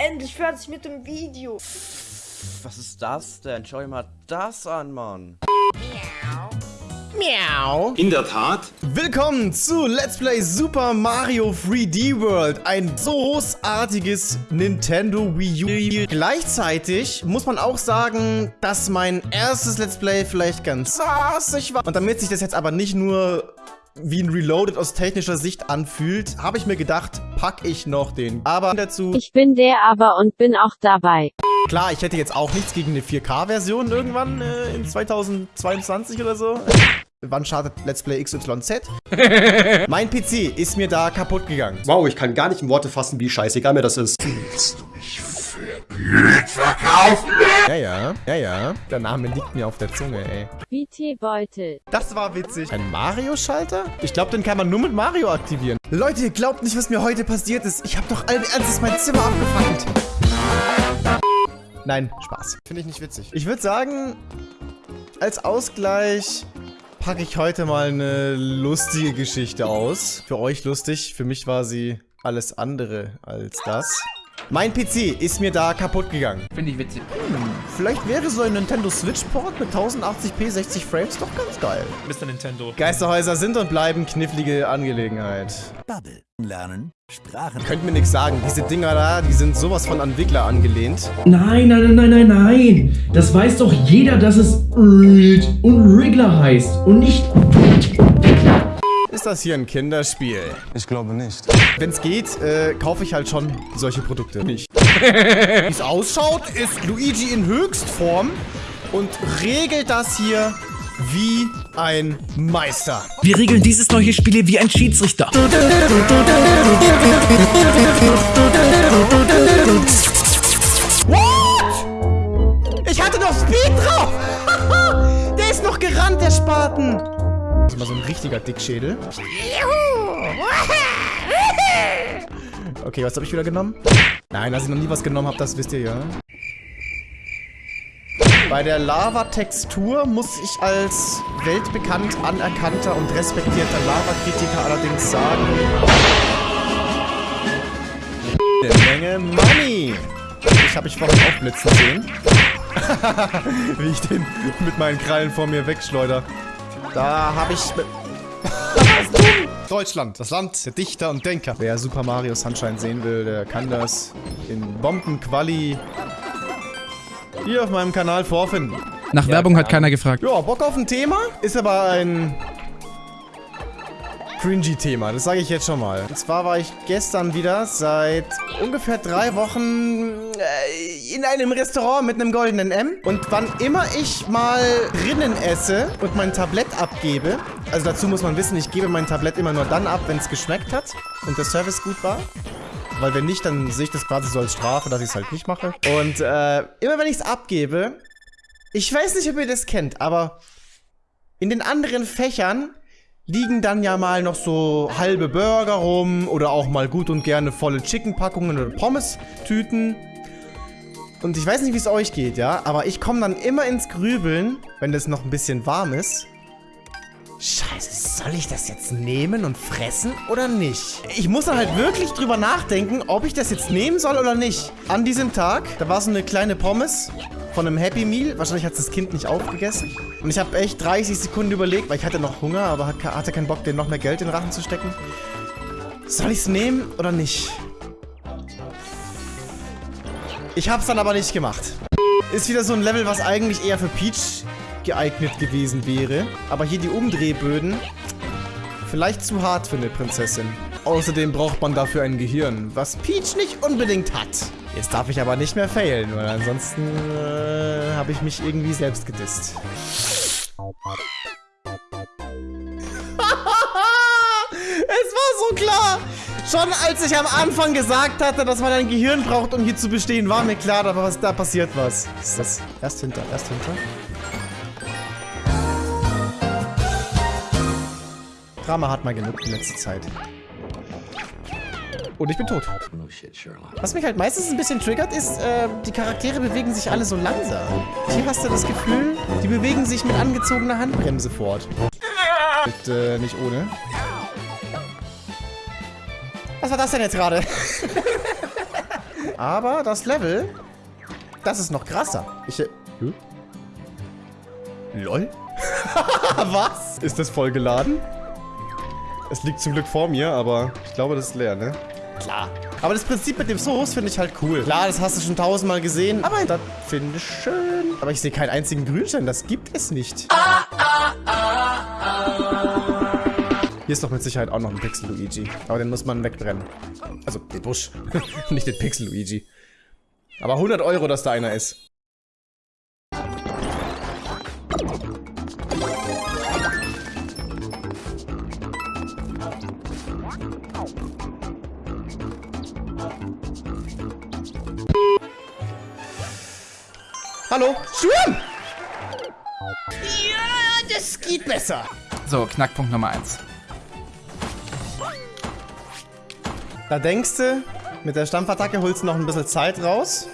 endlich fertig mit dem Video. Was ist das denn? Schau dir mal das an, Mann. Miau. In der Tat. Willkommen zu Let's Play Super Mario 3D World. Ein so großartiges Nintendo Wii U. Gleichzeitig muss man auch sagen, dass mein erstes Let's Play vielleicht ganz sassig war. Und damit sich das jetzt aber nicht nur wie ein Reloaded aus technischer Sicht anfühlt, habe ich mir gedacht, pack ich noch den Aber dazu. Ich bin der Aber und bin auch dabei. Klar, ich hätte jetzt auch nichts gegen eine 4K-Version irgendwann äh, in 2022 oder so. Wann startet Let's Play XYZ? mein PC ist mir da kaputt gegangen. Wow, ich kann gar nicht in Worte fassen, wie scheißegal mir das ist. Ja, ja, ja, ja. Der Name liegt mir auf der Zunge, ey. BT Beutel. Das war witzig. Ein Mario-Schalter? Ich glaube, den kann man nur mit Mario aktivieren. Leute, ihr glaubt nicht, was mir heute passiert ist. Ich habe doch allen Ernstes mein Zimmer abgefackelt. Nein, Spaß. Finde ich nicht witzig. Ich würde sagen, als Ausgleich packe ich heute mal eine lustige Geschichte aus. Für euch lustig, für mich war sie alles andere als das. Mein PC ist mir da kaputt gegangen. Finde ich witzig. Hm, vielleicht wäre so ein Nintendo Switch Port mit 1080p 60 Frames doch ganz geil. Mr. Nintendo. Geisterhäuser sind und bleiben knifflige Angelegenheit. Bubble. Lernen. Sprachen. Könnt mir nichts sagen. Diese Dinger da, die sind sowas von an Wiggler angelehnt. Nein, nein, nein, nein, nein, nein. Das weiß doch jeder, dass es und Wriggler heißt und nicht... Ist das hier ein Kinderspiel? Ich glaube nicht. Wenn es geht, äh, kaufe ich halt schon solche Produkte nicht. Wie es ausschaut, ist Luigi in Höchstform und regelt das hier wie ein Meister. Wir regeln dieses neue Spiel wie ein Schiedsrichter. What? Ich hatte noch Speed drauf! der ist noch gerannt, der Spaten. Das ist mal so ein richtiger Dickschädel. Okay, was habe ich wieder genommen? Nein, dass ich noch nie was genommen habe, das wisst ihr ja. Bei der Lava-Textur muss ich als weltbekannt anerkannter und respektierter Lava-Kritiker allerdings sagen... Eine Menge Money! Ich habe ich vorhin aufblitzen sehen. Wie ich den mit meinen Krallen vor mir wegschleuder. Da habe ich... Deutschland, das Land der Dichter und Denker. Wer Super Mario Sunshine sehen will, der kann das in Bombenquali hier auf meinem Kanal vorfinden. Nach ja, Werbung hat keiner gefragt. Ja, Bock auf ein Thema? Ist aber ein cringy Thema, das sage ich jetzt schon mal. Und zwar war ich gestern wieder seit ungefähr drei Wochen äh, in einem Restaurant mit einem goldenen M. Und wann immer ich mal drinnen esse und mein Tablett abgebe, also dazu muss man wissen, ich gebe mein Tablett immer nur dann ab, wenn es geschmeckt hat und der Service gut war. Weil wenn nicht, dann sehe ich das quasi so als Strafe, dass ich es halt nicht mache. Und äh, immer wenn ich es abgebe, ich weiß nicht, ob ihr das kennt, aber in den anderen Fächern liegen dann ja mal noch so halbe Burger rum oder auch mal gut und gerne volle Chicken-Packungen oder Pommes-Tüten. Und ich weiß nicht, wie es euch geht, ja, aber ich komme dann immer ins Grübeln, wenn das noch ein bisschen warm ist, Scheiße, soll ich das jetzt nehmen und fressen oder nicht? Ich muss dann halt wirklich drüber nachdenken, ob ich das jetzt nehmen soll oder nicht. An diesem Tag, da war so eine kleine Pommes von einem Happy Meal. Wahrscheinlich hat das Kind nicht aufgegessen. Und ich habe echt 30 Sekunden überlegt, weil ich hatte noch Hunger, aber hatte keinen Bock, dir noch mehr Geld in den Rachen zu stecken. Soll ich es nehmen oder nicht? Ich habe es dann aber nicht gemacht. Ist wieder so ein Level, was eigentlich eher für Peach geeignet gewesen wäre. Aber hier die Umdrehböden, vielleicht zu hart für eine Prinzessin. Außerdem braucht man dafür ein Gehirn, was Peach nicht unbedingt hat. Jetzt darf ich aber nicht mehr failen, weil ansonsten äh, habe ich mich irgendwie selbst gedisst. es war so klar! Schon als ich am Anfang gesagt hatte, dass man ein Gehirn braucht, um hier zu bestehen, war mir klar, aber was da passiert was. Ist das erst hinter, erst hinter? Drama hat mal genug in letzter Zeit. Und ich bin tot. Was mich halt meistens ein bisschen triggert, ist, äh, die Charaktere bewegen sich alle so langsam. Hier hast du das Gefühl, die bewegen sich mit angezogener Handbremse fort. Mit, äh, nicht ohne. Was war das denn jetzt gerade? Aber das Level, das ist noch krasser. Ich... Äh, hm? LOL? Was? Ist das voll geladen? Es liegt zum Glück vor mir, aber ich glaube, das ist leer, ne? Klar. Aber das Prinzip mit dem Soos finde ich halt cool. Klar, das hast du schon tausendmal gesehen, aber das finde ich schön. Aber ich sehe keinen einzigen Grünstein, das gibt es nicht. Hier ist doch mit Sicherheit auch noch ein Pixel-Luigi. Aber den muss man wegbrennen. Also den Busch, nicht den Pixel-Luigi. Aber 100 Euro, dass da einer ist. Hallo? Schwimmen! Ja, das geht besser. So, Knackpunkt Nummer 1. Da denkst du, mit der Stampfattacke holst du noch ein bisschen Zeit raus.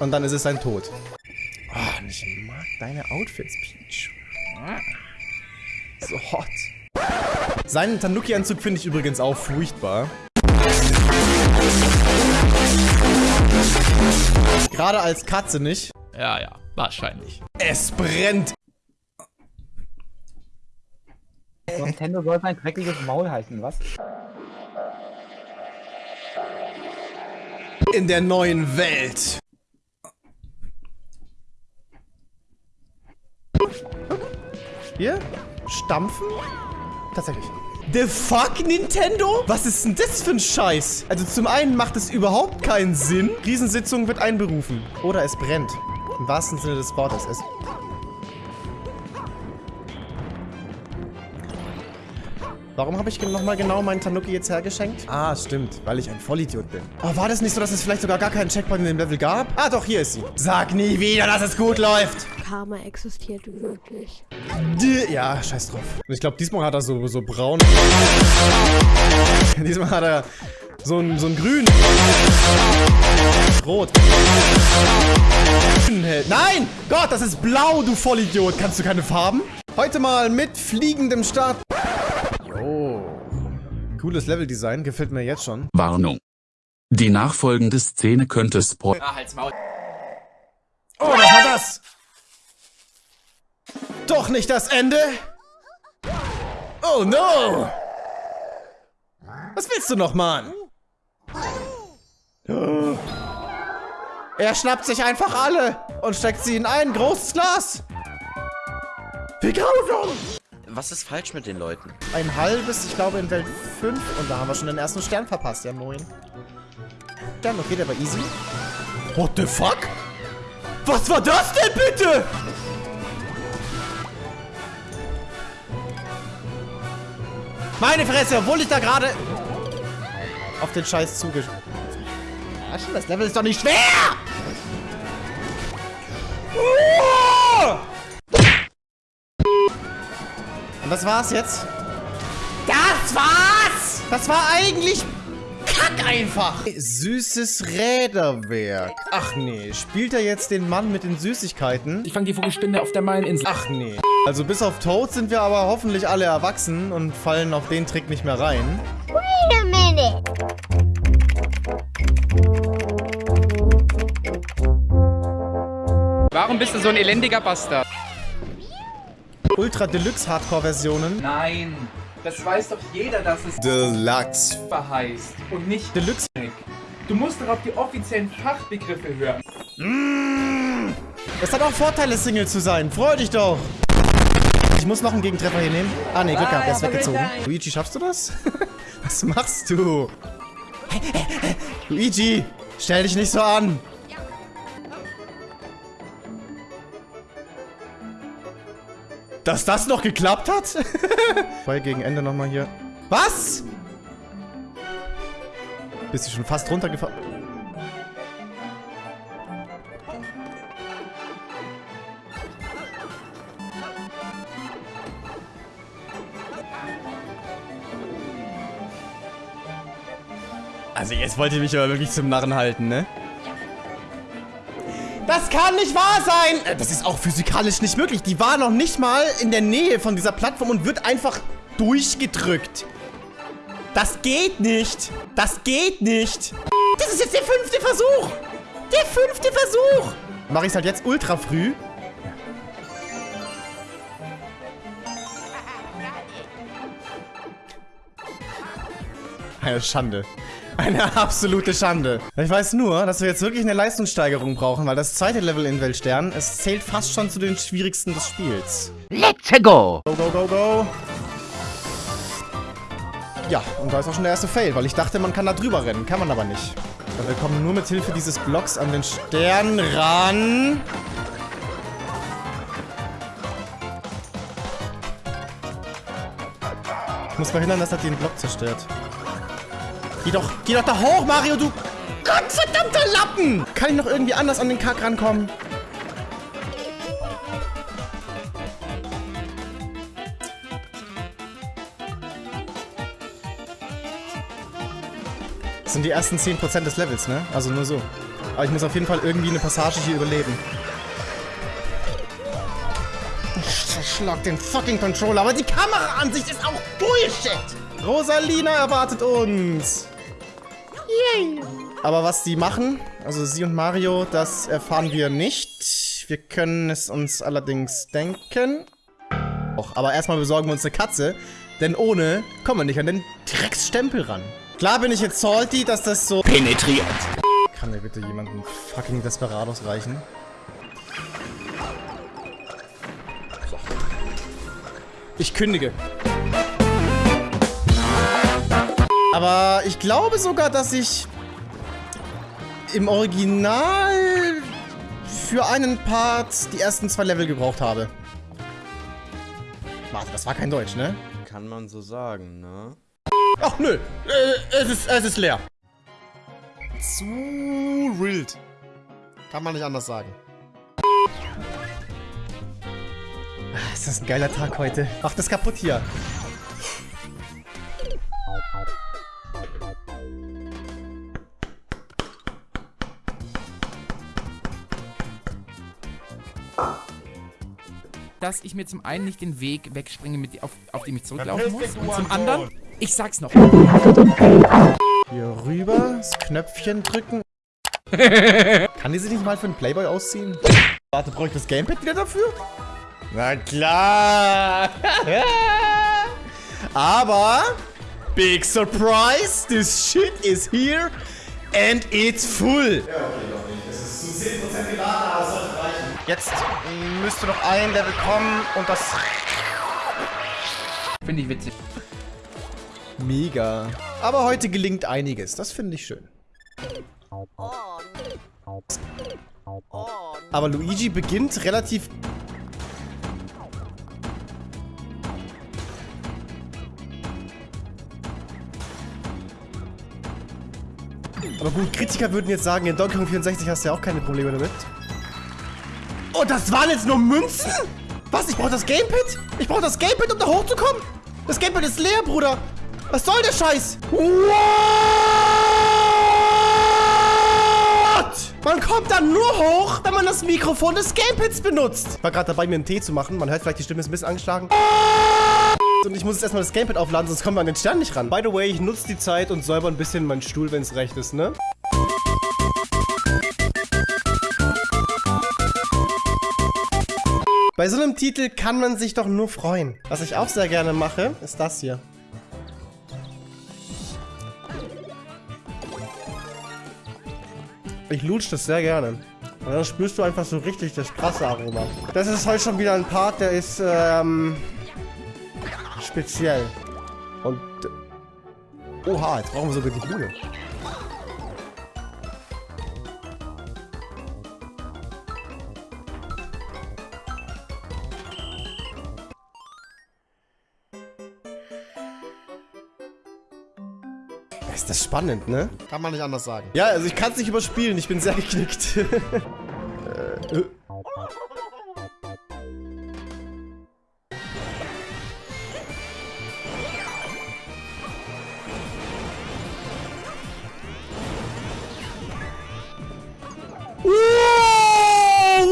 Und dann ist es dein Tod. Oh, ich mag deine Outfits, Peach. So hot. Seinen Tanuki-Anzug finde ich übrigens auch furchtbar. Gerade als Katze nicht. Ja, ja, wahrscheinlich. Es brennt. Nintendo soll sein dreckiges Maul heißen, was? In der neuen Welt. Hier? Stampfen? Tatsächlich. The fuck, Nintendo? Was ist denn das für ein Scheiß? Also zum einen macht es überhaupt keinen Sinn. Riesensitzung wird einberufen. Oder es brennt. Im wahrsten Sinne des Wortes. Es Warum habe ich nochmal genau meinen Tanuki jetzt hergeschenkt? Ah, stimmt, weil ich ein Vollidiot bin. Oh, war das nicht so, dass es vielleicht sogar gar keinen Checkpoint in dem Level gab? Ah, doch, hier ist sie. Sag nie wieder, dass es gut läuft. Karma existiert wirklich. Ja, scheiß drauf. Ich glaube, diesmal hat er so, so braun. diesmal hat er so ein, so ein grün. Rot. Nein! Gott, das ist blau, du Vollidiot. Kannst du keine Farben? Heute mal mit fliegendem Start. Jo. Cooles Leveldesign, gefällt mir jetzt schon. Warnung. Die nachfolgende Szene könnte Spoil. Ah, halt's Maul. Oh, was war das? Doch nicht das Ende? Oh no! Was willst du noch, Mann? Er schnappt sich einfach alle und steckt sie in ein großes Glas. Wie grausam! Was ist falsch mit den Leuten? Ein halbes, ich glaube in Welt 5 und da haben wir schon den ersten Stern verpasst, ja moin. Stern, okay, der war easy. What the fuck? Was war das denn bitte? Meine Fresse, obwohl ich da gerade auf den Scheiß schon, das Level ist doch nicht schwer! Und das war's jetzt? Das war's! Das war eigentlich kack einfach! Süßes Räderwerk. Ach nee, spielt er jetzt den Mann mit den Süßigkeiten? Ich fange die Vogelspinne auf der Maininsel. Ach nee. Also bis auf Toad sind wir aber hoffentlich alle erwachsen und fallen auf den Trick nicht mehr rein. Wait a minute. Warum bist du so ein elendiger Bastard? Ultra Deluxe Hardcore Versionen. Nein, das weiß doch jeder, dass es Deluxe. heißt und nicht Deluxe. Du musst doch auf die offiziellen Fachbegriffe hören. Es hat auch Vorteile, Single zu sein. Freu dich doch. Ich muss noch einen Gegentreffer hier nehmen. Ah, nee, Glück gehabt, der ist weggezogen. Luigi, schaffst du das? Was machst du? Luigi, stell dich nicht so an. Dass das noch geklappt hat? Voll gegen Ende nochmal hier. Was? Bist du schon fast runtergefallen? Also jetzt wollt ihr mich aber wirklich zum Narren halten, ne? Das kann nicht wahr sein! Äh, Das ist auch physikalisch nicht möglich. Die war noch nicht mal in der Nähe von dieser Plattform und wird einfach durchgedrückt. Das geht nicht. Das geht nicht. Das ist jetzt der fünfte Versuch. Der fünfte Versuch. Mache ich es halt jetzt ultra früh. Eine Schande. Eine absolute Schande. Ich weiß nur, dass wir jetzt wirklich eine Leistungssteigerung brauchen, weil das zweite Level in Weltstern, es zählt fast schon zu den schwierigsten des Spiels. Let's go! Go, go, go, go. Ja, und da ist auch schon der erste Fail, weil ich dachte, man kann da drüber rennen. Kann man aber nicht. Weil wir kommen nur mit Hilfe dieses Blocks an den Stern ran. Ich muss verhindern, dass er den Block zerstört. Geh doch, geh doch da hoch, Mario, du Gottverdammter Lappen! Kann ich noch irgendwie anders an den Kack rankommen? Das sind die ersten 10% des Levels, ne? Also nur so. Aber ich muss auf jeden Fall irgendwie eine Passage hier überleben. Ich zerschlag den fucking Controller, aber die Kameraansicht ist auch Bullshit! Rosalina erwartet uns! Aber was sie machen, also sie und Mario, das erfahren wir nicht. Wir können es uns allerdings denken. Och, aber erstmal besorgen wir uns eine Katze, denn ohne kommen wir nicht an den Drecksstempel ran. Klar bin ich jetzt salty, dass das so... Penetriert. Kann mir bitte jemanden fucking Desperados reichen? So. Ich kündige. Aber ich glaube sogar, dass ich im Original für einen Part die ersten zwei Level gebraucht habe. Warte, das war kein Deutsch, ne? Kann man so sagen, ne? Ach nö, äh, es, ist, es ist leer. Zu wild. Kann man nicht anders sagen. Ah, Ist das ein geiler Tag heute. Mach das kaputt hier. Dass ich mir zum einen nicht den Weg wegspringe, mit, auf, auf dem ich zurücklaufen muss. Und zum anderen, ich sag's noch. Hier rüber, das Knöpfchen drücken. Kann die sich nicht mal für einen Playboy ausziehen? Warte, brauche ich das Gamepad wieder dafür? Na klar! Aber, big surprise, this shit is here and it's full. Ja, okay, noch nicht. Es ist zu 10% geladen, aber es sollte reichen. Jetzt müsste noch ein Level kommen und das... Finde ich witzig. Mega. Aber heute gelingt einiges, das finde ich schön. Aber Luigi beginnt relativ... Aber gut, Kritiker würden jetzt sagen, in Donkey Kong 64 hast du ja auch keine Probleme damit. Oh, das waren jetzt nur Münzen? Was? Ich brauche das Gamepad? Ich brauche das Gamepad, um da hochzukommen? Das Gamepad ist leer, Bruder. Was soll der Scheiß? What? Man kommt dann nur hoch, wenn man das Mikrofon des Gamepads benutzt. Ich war gerade dabei, mir einen Tee zu machen. Man hört vielleicht, die Stimme ist ein bisschen angeschlagen. Und ich muss jetzt erstmal das Gamepad aufladen, sonst kommen wir an den Stern nicht ran. By the way, ich nutze die Zeit und säuber ein bisschen meinen Stuhl, wenn es recht ist, ne? Bei so einem Titel kann man sich doch nur freuen. Was ich auch sehr gerne mache, ist das hier. Ich lutsch das sehr gerne. Und dann spürst du einfach so richtig das krasse Aroma. Das ist heute schon wieder ein Part, der ist, ähm, speziell. Und, oha, jetzt brauchen wir sogar die Bühne. Spannend, ne? Kann man nicht anders sagen. Ja, also ich kann es nicht überspielen. Ich bin sehr geknickt. äh, äh.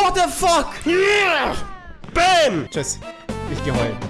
What the fuck? Yeah. Bam! Tschüss. Ich geh heulen.